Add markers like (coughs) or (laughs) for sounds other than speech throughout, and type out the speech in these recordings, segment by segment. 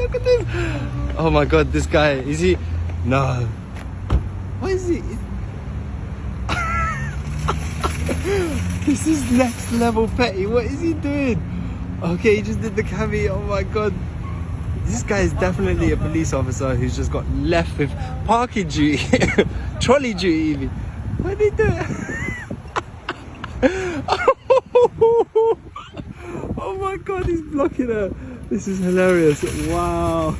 look at this. Oh my god, this guy, is he? No. What is he? (laughs) this is next level petty. What is he doing? Okay, he just did the cami. Oh my god. This guy is definitely a police officer who's just got left with parking duty, (laughs) trolley duty even. What did he do? (laughs) oh my god, he's blocking her. This is hilarious. Wow.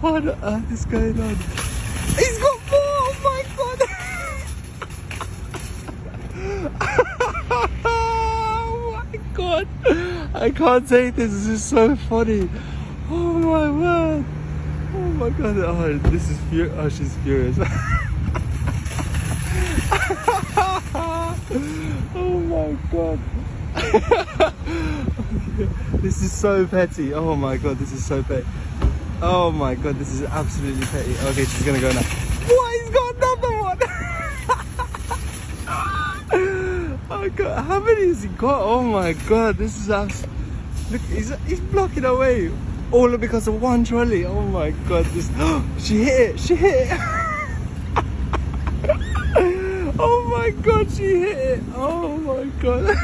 What on earth is going on? He's got more! Oh my god! (laughs) oh my god! I can't take this. This is so funny. Oh my word! Oh my god! Oh, this is fur. Oh, she's furious. (laughs) oh my god! (laughs) (laughs) this is so petty. Oh my god! This is so petty. Oh my god! This is absolutely petty. Okay, she's gonna go now. What? He's got another one. (laughs) oh god! How many has he got? Oh my god! This is absolutely. Look, he's, he's blocking away. All because of one trolley. Oh my god, this (gasps) she hit it, she hit it. (laughs) oh my god, she hit it. Oh my god.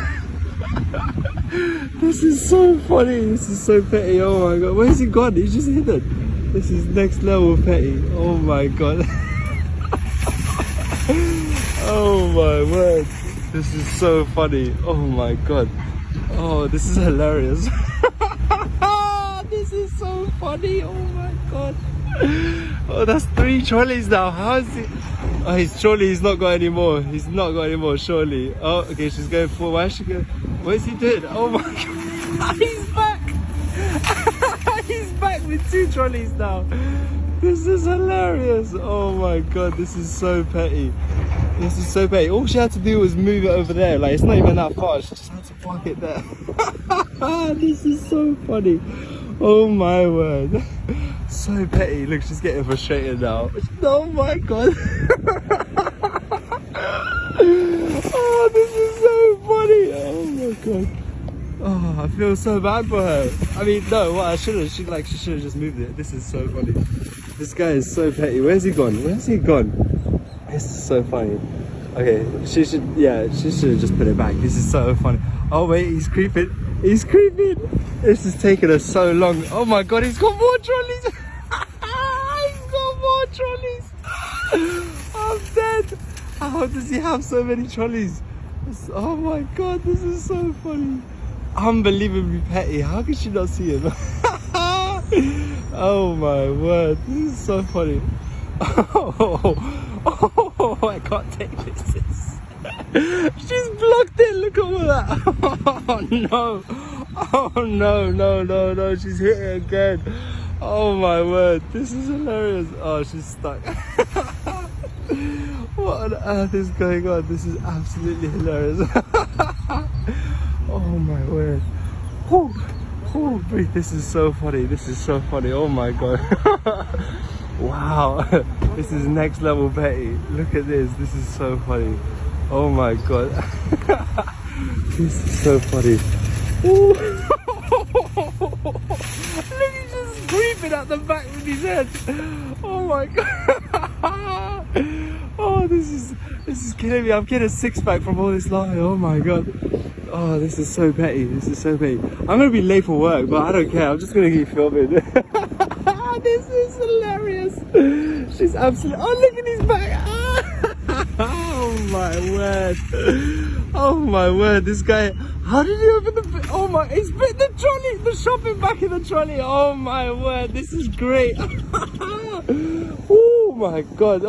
This is so funny. This is so petty. Oh my god. Where's he gone? He's just hidden. This is next level petty. Oh my god. (laughs) oh my word. This is so funny. Oh my god. Oh, this is hilarious. (laughs) this is so funny. Oh my god. (laughs) Oh, that's three trolleys now. How is it? Oh, his trolley, he's not got any more. He's not got any more, surely. Oh, okay, she's going for. Why is she going? What is he doing? Oh my (laughs) god. he's back. (laughs) he's back with two trolleys now. This is hilarious. Oh my god, this is so petty. This is so petty. All she had to do was move it over there. Like, it's not even that far. She just had to park it there. this is so funny. Oh my word. So petty. Look, she's getting frustrated now. Oh my god. (laughs) oh, this is so funny. Oh my god. Oh, I feel so bad for her. I mean, no, what I should have, she like, she should have just moved it. This is so funny. This guy is so petty. Where's he gone? Where's he gone? This is so funny. Okay, she should, yeah, she should have just put it back. This is so funny. Oh wait, he's creeping. He's creeping. This is taking us so long. Oh my god, he's got more trolleys. (laughs) he's got more trolleys. How does he have so many trolleys? Oh my god, this is so funny. Unbelievably petty. How could she not see him? (laughs) oh my word, this is so funny. (laughs) Oh, oh, I can't take this. (laughs) She's blocked it. Look at all that. Oh no. Oh no, no, no, no. She's hit it again. Oh my word. This is hilarious. Oh, she's stuck. What on earth is going on? This is absolutely hilarious. (laughs) oh my word. Oh, oh, this is so funny. This is so funny. Oh my god. (laughs) wow. (laughs) This is next level Betty. Look at this. This is so funny. Oh my god. this is so funny. Look, he's just creeping at the back with his head. Oh my god. Oh, this is this is killing me. I'm getting a six pack from all this line. Oh my god. Oh, this is so petty. This is so petty. I'm gonna be late for work, but I don't care. I'm just gonna keep filming. (laughs) this is hilarious. She's absolutely. Oh, look at his back. (laughs) oh my word. Oh my word. This guy. How did he open the? Oh my! He's bit the trolley. The shopping back in the trolley. Oh my word. This is great. (laughs) oh my god.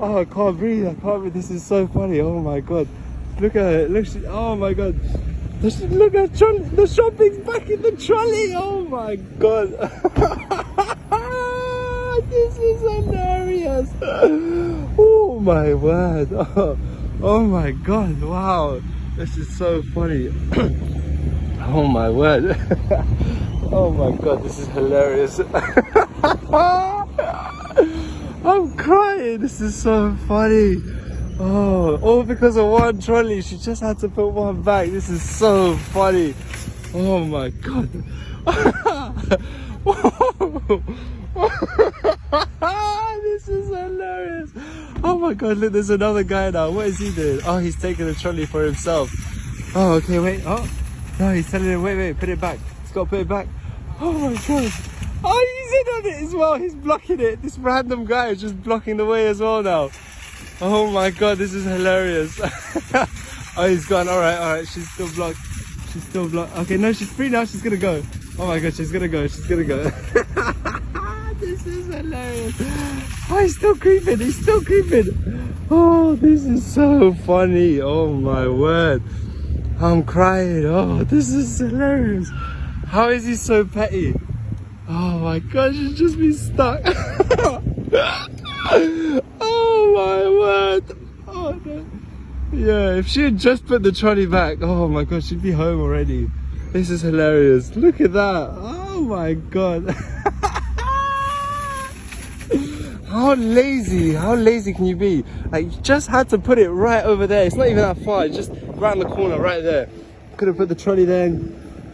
Oh, I can't breathe. I can't breathe. This is so funny. Oh my god. Look at it. Look. Oh my god. Look at. The shopping's back in the trolley. Oh my god. (laughs) this is hilarious. Oh my word. Oh, (laughs) oh my god. Wow. This is so funny. (coughs) oh my word. (laughs) oh my god. This is hilarious. I'm crying. This is so funny. Oh, all because of one trolley. She just had to put one back. This is so funny. Oh my god. (laughs) this is hilarious. Oh my god, look, there's another guy now. What is he doing? Oh, he's taking the trolley for himself. Oh, okay, wait. Oh, no, he's telling him, wait, wait, put it back. He's got to put it back. Oh my god. Oh, in on it as well. He's blocking it. This random guy is just blocking the way as well now. Oh my god, this is hilarious. (laughs) oh, he's gone. All right, all right. She's still blocked. She's still blocked. Okay, no, she's free now. She's gonna go. Oh my god, she's gonna go. She's gonna go. (laughs) this is hilarious. Oh, he's still creeping. He's still creeping. Oh, this is so funny. Oh my word. I'm crying. Oh, this is hilarious. How is he so petty? Oh my gosh, he's just been stuck. (laughs) oh my word. Oh no. Yeah, if she had just put the trolley back, oh my god, she'd be home already. This is hilarious. Look at that. Oh my god. (laughs) how lazy, how lazy can you be? Like, you just had to put it right over there. It's not even that far, it's just around the corner, right there. Could have put the trolley there.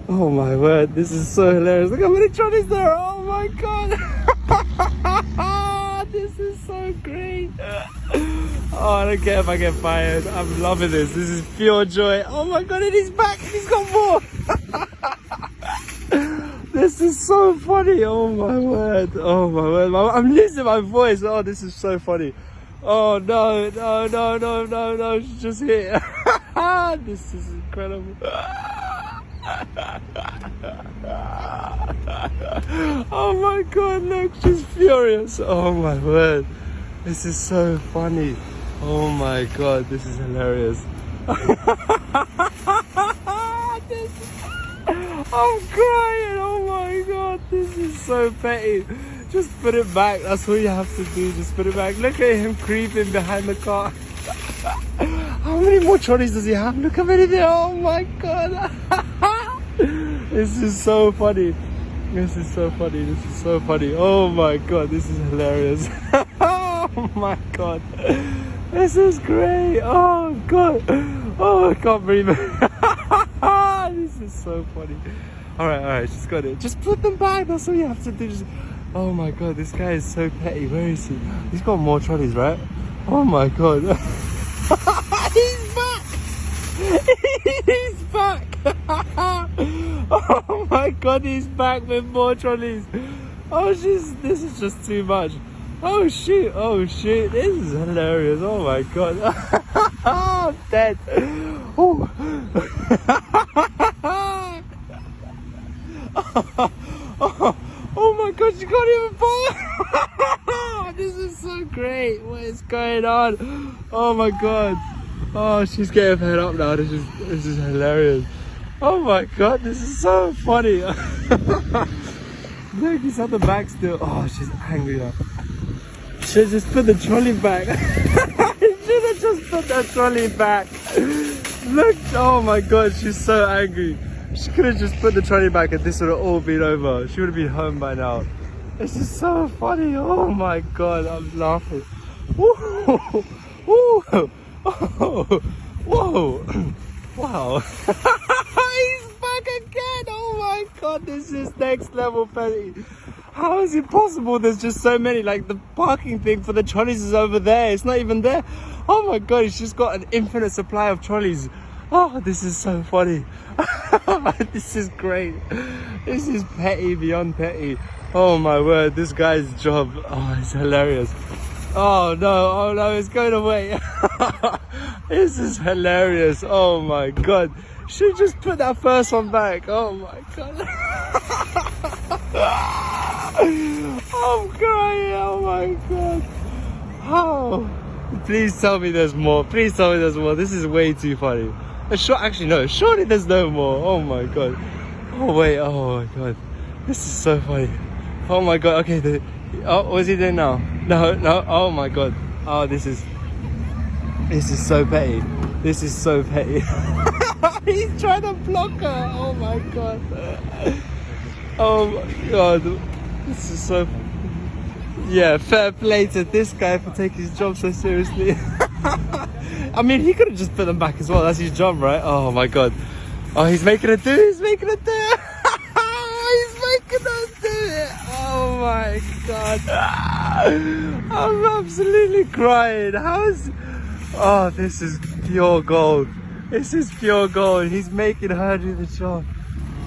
Oh my word, this is so hilarious. Look how many trolleys there are. Oh my god. (laughs) this is so great. Oh, I don't care if I get fired. I'm loving this. This is pure joy. Oh my god, and he's back. He's got more. (laughs) this is so funny. Oh my word. Oh my word. I'm losing my voice. Oh, this is so funny. Oh no, no, no, no, no, no. She's just here. (laughs) this is incredible. (laughs) oh my god, look, she's furious. Oh my word. This is so funny. Oh my god, this is hilarious. (laughs) this, I'm crying. Oh my god, this is so petty. Just put it back. That's all you have to do. Just put it back. Look at him creeping behind the car. (laughs) How many more trolleys does he have? Look how many there. Oh my god. (laughs) this is so funny. This is so funny. This is so funny. Oh my god, this is hilarious. (laughs) oh my god. This is great. Oh god. Oh, I can't breathe. (laughs) this is so funny. All right, all right, just got it. Just put them back. That's all you have to do. Just... Oh my god, this guy is so petty. Where is he? He's got more trolleys, right? Oh my god. He's back. He's back. Oh my god, he's back with more trolleys. Oh, she's. This is just too much. Oh shit, oh shit, this is hilarious. Oh my god. I'm (laughs) dead. Oh. oh, (laughs) oh my god, you can't even fall. (laughs) this is so great. What is going on? Oh my god. Oh, she's getting fed up now. This is this is hilarious. (laughs) Oh my god, this is so funny. (laughs) Look, he's at the back still. Oh, she's angry now. Should just put the trolley back. (laughs) She just put that trolley back. Look, oh my god, she's so angry. She could have just put the trolley back and this would have all been over. She would have been home by now. This is so funny. Oh my god, I'm laughing. Whoa, whoa, whoa. wow. God, this is next level petty. How is it possible there's just so many? Like the parking thing for the trolleys is over there. It's not even there. Oh my god, he's just got an infinite supply of trolleys. Oh, this is so funny. (laughs) this is great. This is petty beyond petty. Oh my word, this guy's job. Oh, it's hilarious. Oh no, oh no, it's going away. (laughs) this is hilarious. Oh my god. She just put that first one back. Oh my god. (laughs) I'm crying. Oh my god. Oh. Please tell me there's more. Please tell me there's more. This is way too funny. Sure, actually, no. Surely there's no more. Oh my god. Oh wait. Oh my god. This is so funny. Oh my god. Okay. The, oh, what's he doing now? No, no. Oh my god. Oh, this is. This is so petty. This is so petty. (laughs) He's trying to block her. Oh my god. Oh my god. This is so. Yeah, fair play to this guy for taking his job so seriously. (laughs) I mean, he could have just put them back as well. That's his job, right? Oh my god. Oh, he's making it do. He's making it do. My god. (laughs) I'm absolutely crying. How's. Oh, this is pure gold. This is pure gold. He's making her do the job.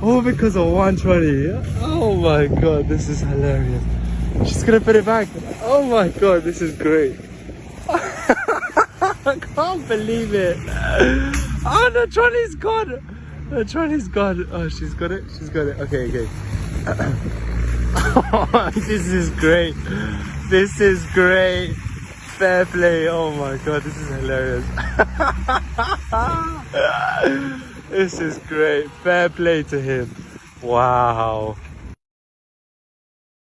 All because of 120. Oh my god, this is hilarious. She's gonna put it back. Oh my god, this is great. (laughs) I can't believe it. Oh, the trolley's gone. The trolley's gone. Oh, she's got it. She's got it. Okay, okay. (clears throat) (laughs) this is great. This is great. Fair play. Oh my god, this is hilarious. (laughs) this is great. Fair play to him. Wow.